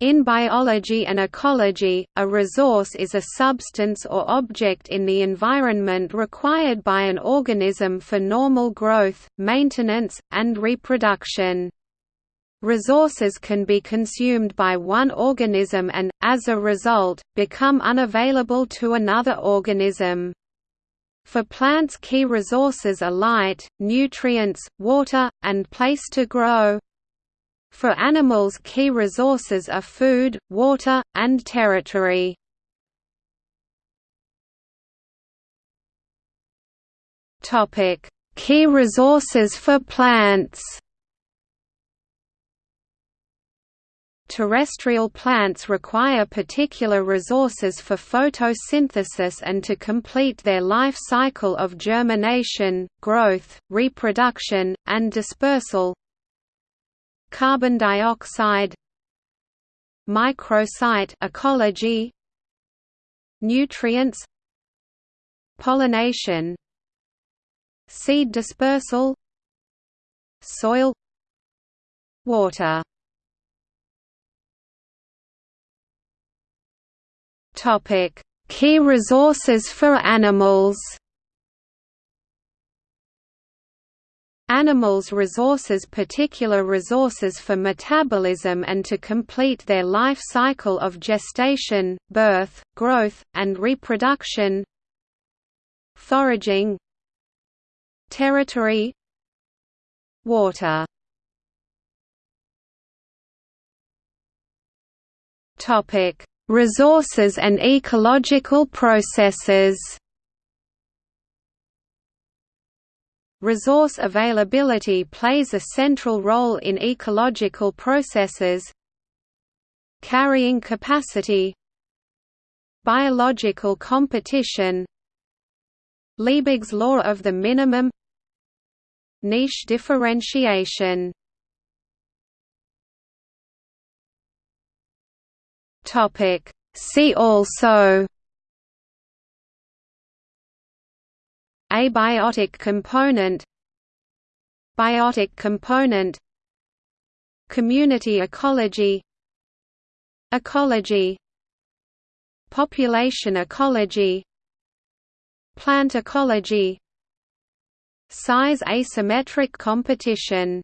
In biology and ecology, a resource is a substance or object in the environment required by an organism for normal growth, maintenance, and reproduction. Resources can be consumed by one organism and, as a result, become unavailable to another organism. For plants key resources are light, nutrients, water, and place to grow. For animals key resources are food, water, and territory. Key resources for plants Terrestrial plants require particular resources for photosynthesis and to complete their life cycle of germination, growth, reproduction, and dispersal, carbon dioxide microsite ecology nutrients pollination seed dispersal soil water. Topic key resources for animals Animals resources particular resources for metabolism and to complete their life cycle of gestation, birth, growth, and reproduction. Foraging. Territory. Water. Resources and ecological processes Resource availability plays a central role in ecological processes. Carrying capacity. Biological competition. Liebig's law of the minimum. Niche differentiation. See also Abiotic component Biotic component Community ecology Ecology Population ecology Plant ecology Size asymmetric competition